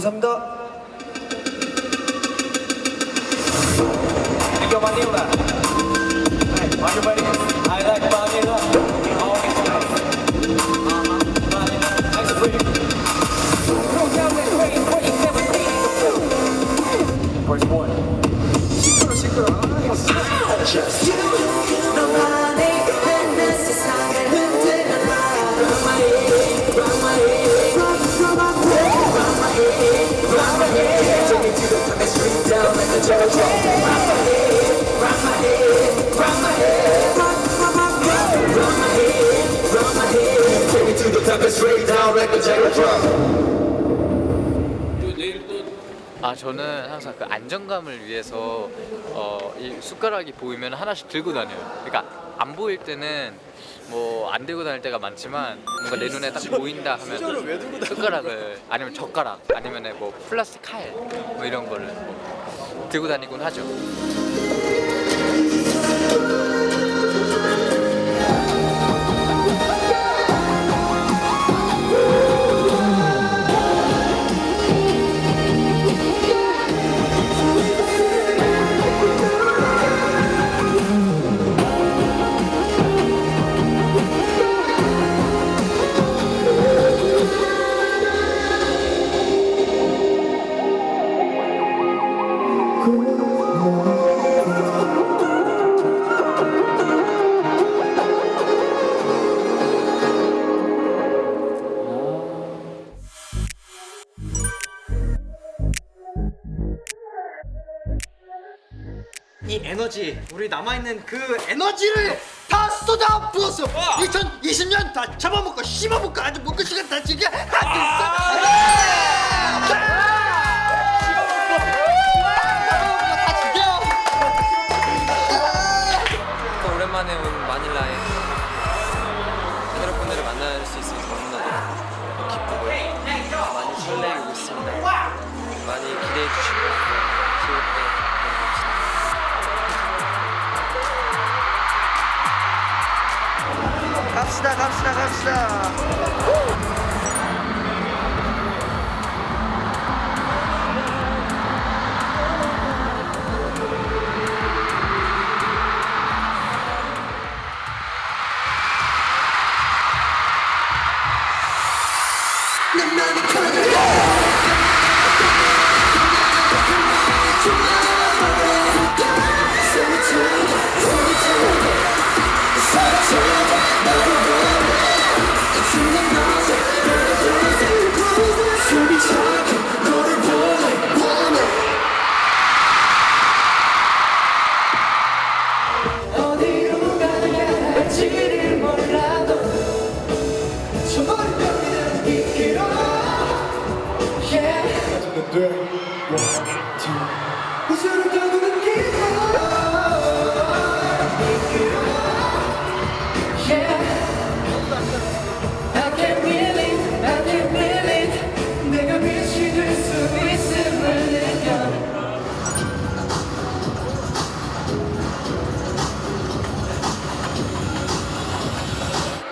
감사합니다. Manila. Hey, everybody, I 아 저는 항상 그 안정감을 위해서 어, 이 숟가락이 보이면 하나씩 들고 다녀요. 그러니까 안 보일 때는 뭐 안 들고 다닐 때가 많지만 뭔가 내 눈에 딱 보인다 하면 숟가락을 아니면 젓가락 아니면 뭐 플라스틱 칼 뭐 이런 거를 뭐 들고 다니곤 하죠. 이 에너지 우리 남아있는 그 에너지를 다 쏟아 부었어. 2020년 다 잡아먹고 씹어먹고 아주 먹고 시간 다 즐겨. 또 갑시다 갑시다 갑시다. 어디로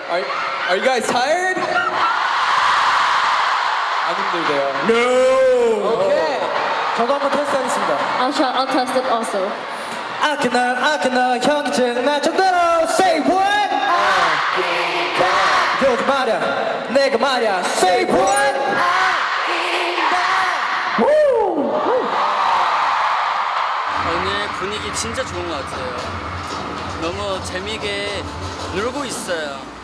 Are, are you guys tired? 안 힘들대요. 오케이. 저도 한번 테스트하겠습니다. I'll try. I'll test it also. 아껴나 아껴나 현기증 날 정도로 say what? 요즘 말야 내가 말야 say what? 오늘 분위기 진짜 좋은 것 같아요. 너무 재미있게 놀고 있어요.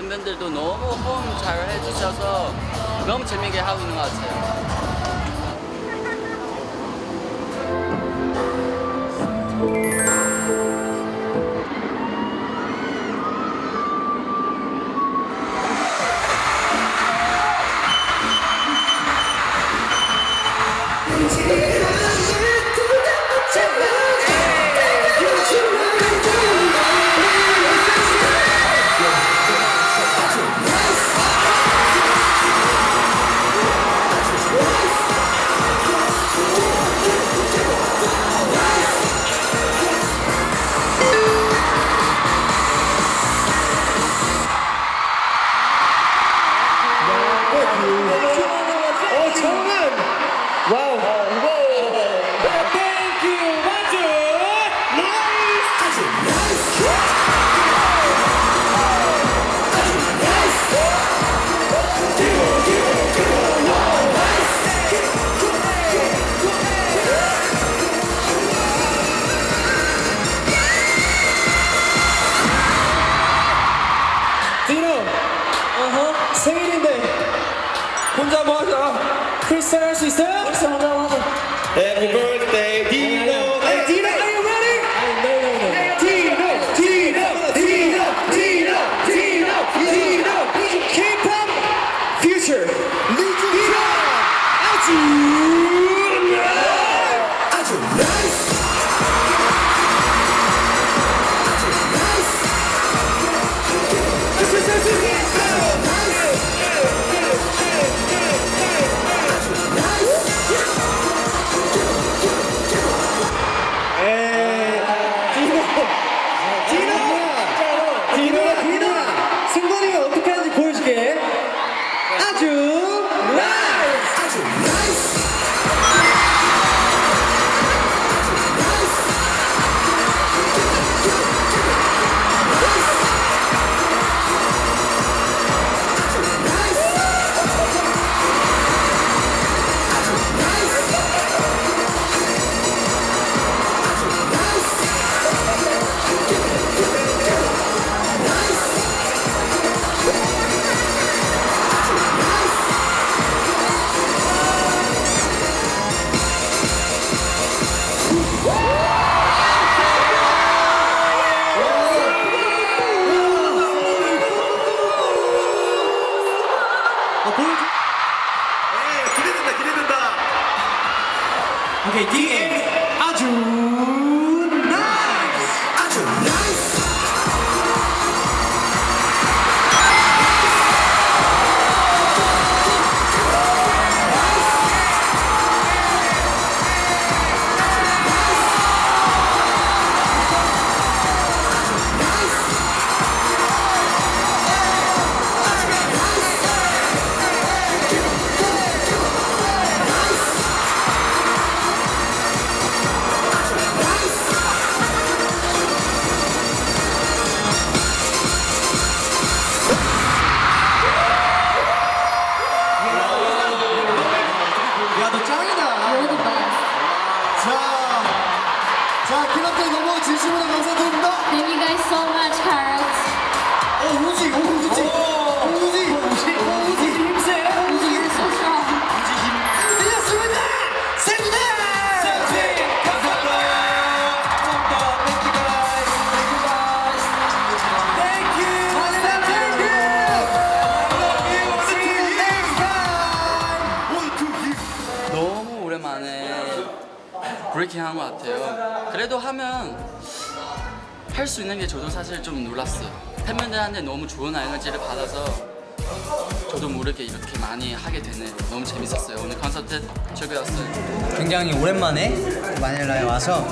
네, 팬분들도 너무 호응 잘 해주셔서 너무 재미있게 하고 있는 것 같아요. 브레이킹 한것 같아요. 그래도 하면 할 수 있는 게 저도 사실 좀 놀랐어요. 팬분들한테 너무 좋은 에너지를 받아서 저도 모르게 이렇게 많이 하게 되네요. 너무 재밌었어요. 오늘 콘서트 즐거웠어요. 굉장히 오랜만에 마닐라에 와서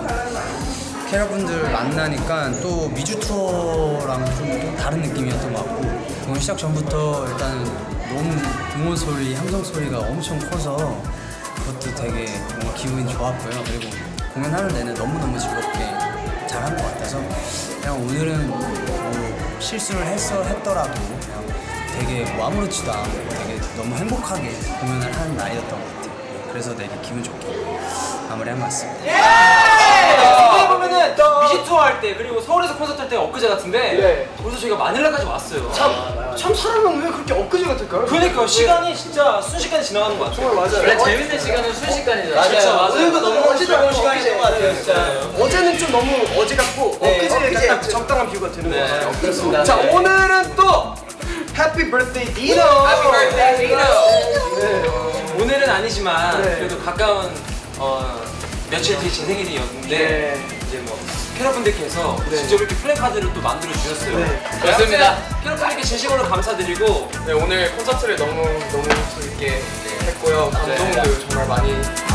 캐럿분들 만나니까 또 미주 투어랑 좀, 또 다른 느낌이었던 것 같고 공연 시작 전부터 일단 너무 응원 소리, 함성 소리가 엄청 커서 그것도 되게 기분이 좋았고요. 그리고 공연하는 내내 너무너무 즐겁게 잘한 것 같아서 그냥 오늘은 뭐 실수를 했어 했더라도 그냥 되게 뭐 아무렇지도 않고 되게 너무 행복하게 공연을 하는 날이었던 것 같아요. 그래서 되게 기분 좋게 마무리한 것 같습니다. 어떻게 보면은 미지 투어 할 때 그리고 서울에서 콘서트 할 때 엊그제 같은데 벌써 저희가 마닐라까지 왔어요. 참 사람은 왜 그렇게 엊그제 같을까요? 그러니까 시간이 진짜 순식간에 지나가는 것 같아요. 맞아요. 원래 재밌는 시간은 순식간이잖아. 그렇죠, 맞아요. 오늘도 너무 어제 즐거운 시간이었던 것 같아요, 진짜. 어제는 좀 너무 어제 같고 엊그제 딱 적당한 비유가 되는 것 같아요. 그렇습니다. 자 오늘은 또 해피 birthday 디노. Happy birthday, 디노. 오늘은 아니지만 네. 그래도 가까운 어, 며칠 뒤에 제 생일이었는데 네. 이제 뭐 캐럿분들께서 직접 이렇게 플래카드를 또 만들어 주셨어요. 네. 그렇습니다. 캐럿분들께 진심으로 감사드리고 네, 오늘 콘서트를 너무 너무 재밌게 했고요. 감동도 정말 많이